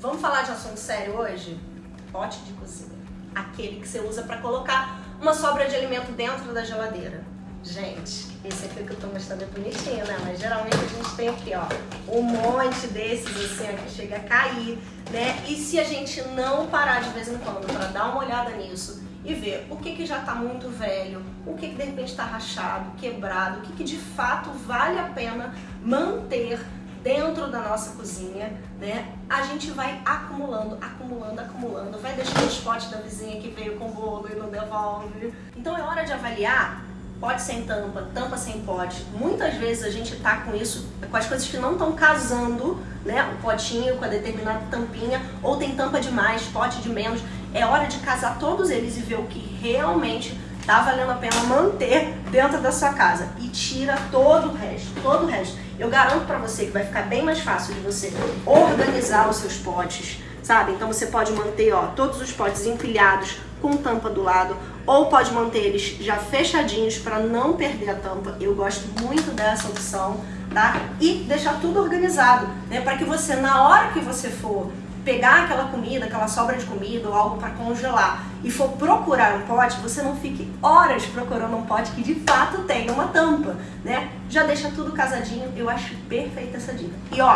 Vamos falar de assunto sério hoje? Pote de cozinha. Aquele que você usa para colocar uma sobra de alimento dentro da geladeira. Gente, esse aqui que eu tô mostrando é bonitinho, né? Mas geralmente a gente tem aqui, ó, um monte desses assim, ó, que chega a cair, né? E se a gente não parar de vez em quando para dar uma olhada nisso e ver o que, que já está muito velho, o que, que de repente está rachado, quebrado, o que, que de fato vale a pena manter dentro da nossa cozinha, né? A gente vai acumulando, acumulando, acumulando, vai deixando os potes da vizinha que veio com bolo e não devolve. Então é hora de avaliar pote sem tampa, tampa sem pote. Muitas vezes a gente tá com isso, com as coisas que não estão casando, né? O potinho com a determinada tampinha, ou tem tampa de mais, pote de menos. É hora de casar todos eles e ver o que realmente tá valendo a pena manter dentro da sua casa. E tira todo o resto, todo o resto. Eu garanto para você que vai ficar bem mais fácil de você organizar os seus potes, sabe? Então você pode manter, ó, todos os potes empilhados com tampa do lado, ou pode manter eles já fechadinhos para não perder a tampa. Eu gosto muito dessa opção, tá? E deixar tudo organizado, né? Para que você, na hora que você for pegar aquela comida, aquela sobra de comida ou algo para congelar e for procurar um pote, você não fique horas procurando um pote que de fato tenha uma tampa, né? Já deixa tudo casadinho, eu acho perfeita essa dica. E ó,